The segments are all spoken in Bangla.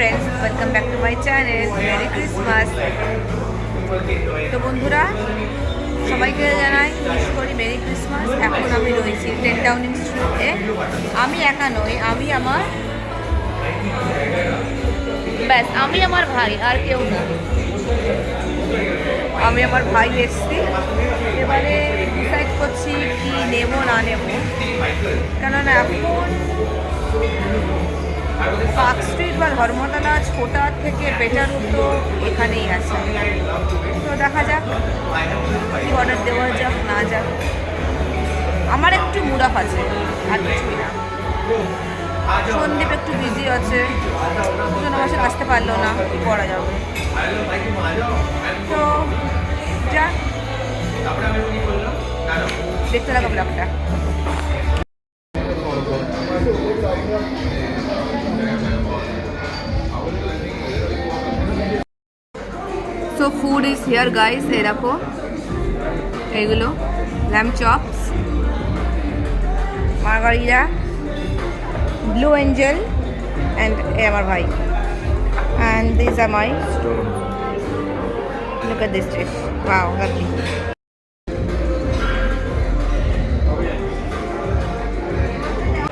Friends welcome back to my channel merry Christmas তো বন্ধুরা, সবাইকে জানাই উইশ করি মেরি ক্রিসমাস এখন আমি রয়েছি টেন টাউন ইনস্টিটিউটে আমি একা নই, আমি আমার ব্যাস, আমি আমার ভাই, আর কেউ না। আমি আমার ভাই এসছি। এবারে ডিসাইড করছি কি নেব, না নেব। কেননা এখন স্ট্রিট বা ধর্মতলা ছোটা থেকে বেটার তো এখানেই আছে। তো দেখা যাক, কি অর্ডার দেওয়া যাক, না যাক। আমার একটু মুরাফ আছে আর কিছুই না। সন্দীপ একটু বিজি আছে, দুজন আমার সাথে আসতে পারল না করা যাবে। তো যা। দেখতে লাগো ব্লগটা। So food is here guys এই দেখো এইগুলো lamb chops margarita blue angel and এ আমার ভাই. And this are my Look at this dish. Wow, lovely.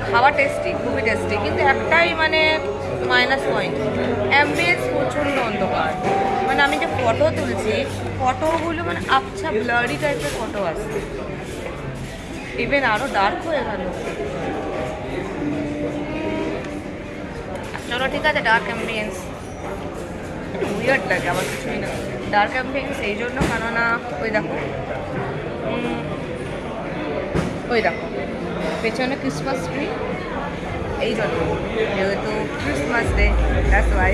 খাওয়া টেস্টি খুবই টেস্টি কিন্তু একটাই মানে মাইনাস পয়েন্ট অ্যাম্বিয়েন্স প্রচণ্ড অন্ধকার মানে আমি যে ফটো তুলছি ফটোগুলো মানে আবছা ব্লারি টাইপের ফটো আসছে ইভেন আরও ডার্ক হয়ে গেল। চলো ঠিক আছে ডার্ক অ্যাম্বিয়েন্স উইয়ার্ড লাগে, আমার কিছুই না। ডার্ক অ্যাম্বিয়েন্স এই জন্য, কেননা, ওই দেখো। ওই দেখো। পেছনে ক্রিসমাস ট্রি এই জন্য যেহেতু ক্রিসমাস ডে দ্যাটস ওয়াই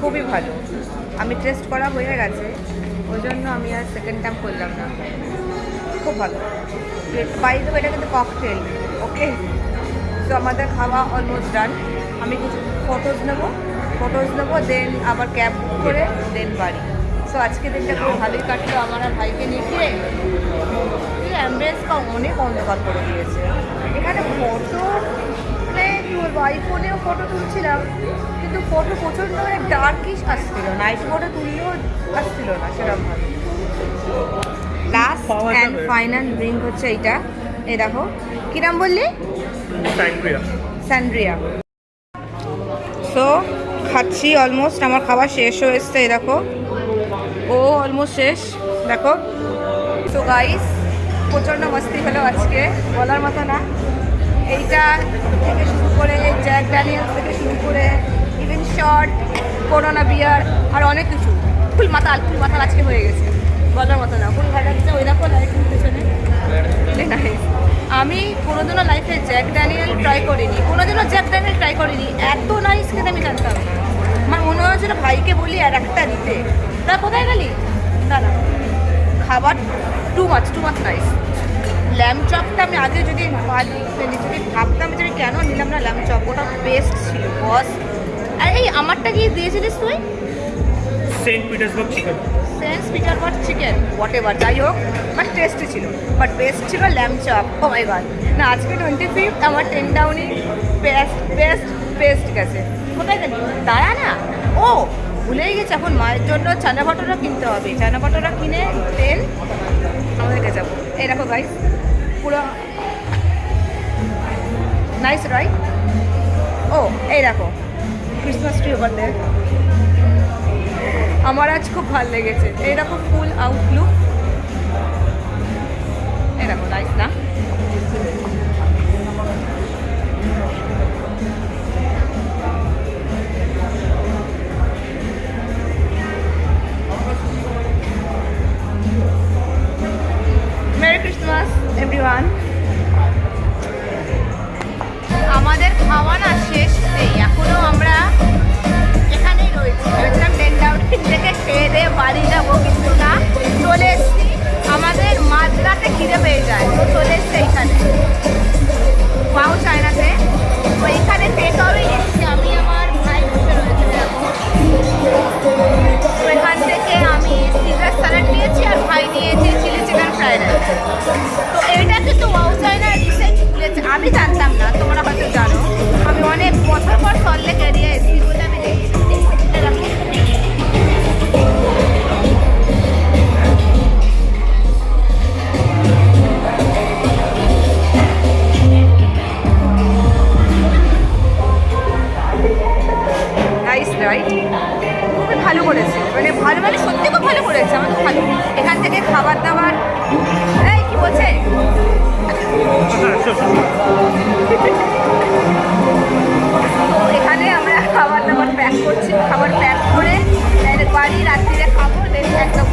খুবই ভালো। আমি টেস্ট করা হয়ে গেছে ওই জন্য আমি আর সেকেন্ড টাইম করলাম না। খুব ভালো। বাই দেবো এটা কিন্তু ককটেল ওকে তো আমাদের খাওয়া অলমোস্ট ডান আমি কিছু ফটোজ নেব ফটোজ নেব দেন আবার ক্যাব বুক করে দেন বাড়ি। সো আজকে দিনটা খুব ভালোই কাটলো আমার আর ভাইকে নিয়ে। গিয়ে এই অ্যাম্বিয়েন্সটা অনেক অন্ধকার করে দিয়েছে। এখানে ফটো কি বলব আইফোনেও ফটো তুলছিলাম কিন্তু ফটো প্রচণ্ড মানে ডার্কিশ আসছিল নাইট মোডে তুললেও আসছিল না সেরকমভাবে লাস্ট অ্যান্ড ফাইনাল ড্রিঙ্ক হচ্ছে এইটা। এই দেখো কী নাম বললি? স্যান্ড্রিয়া সো খাচ্ছি অলমোস্ট আমার খাওয়া শেষ হয়ে এসছে এই দেখো। ও অলমোস্ট শেষ দেখো। তো গাইস প্রচণ্ড মস্তি হলো আজকে বলার মতো না। এইটা থেকে শুরু করে জ্যাক ড্যানিয়েলস থেকে শুরু করে ইভেন শর্ট করোনা বিয়ার আর অনেক কিছু। ফুল মাতাল ফুল মাতাল আজকে হয়ে গেছে। বলার মতো না। ফুল ভালো লাগছে ওই দেখো. আমি কোনোদিনও লাইফে জ্যাক ড্যানিয়েল ট্রাই করিনি। কোনোদিনও জ্যাক ড্যানিয়েল ট্রাই করিনি। এত নাইস খেতে আমি জানতাম। আমার মনে হয়েছিল ভাইকে বলি আর একটা দিতে। তা কোথায় গেলি? না না খাবার too much too much nice lamb চপটা আমি আগে যদি মানে যদি ভাবতাম যে আমি কেন নিলাম না ল্যাম্প চপ ওটা বেস্ট ছিল বস আর এই আমারটা কি দিয়েছিলিস তুই? Saint Petersburg chicken. Saint Petersburg chicken whatever যাই হোক বাট টেস্টি ছিল বাট বেস্ট ছিল lamb chop oh my god না আজকে টোয়েন্টি ফিফথ আমার টেন ডাউনই বেস্ট বেস্ট বেস্ট গেছে। কোথায় গেলি দাঁড়া না। ও ভুলেই গেছে এখন মায়ের জন্য চানা বাটোরা কিনতে হবে। চানা বাটোরা কিনে তেল আমাদেরকে যাব। এই দেখো গাইস পুরো নাইস রাইট ও এই দেখো ক্রিসমাস ট্রি ওভার দেয় আমার আজ খুব ভালো লেগেছে। এইরকম ফুল আউটলুক বাড়ি যাব কিন্তু না। চলে এসছি। আমাদের মাঝরাতে খিদে পেয়ে রাইট খুবই ভালো করেছে। মানে ভালো মানে সত্যি খুব ভালো করেছে, আমার ভালো। এখান থেকে খাবার দাবার, এই কি বলছে? এখানে আমরা খাবার দাবার প্যাক করছি, খাবার প্যাক করে বাড়ি রাত্রিরে খাব দেখে একদম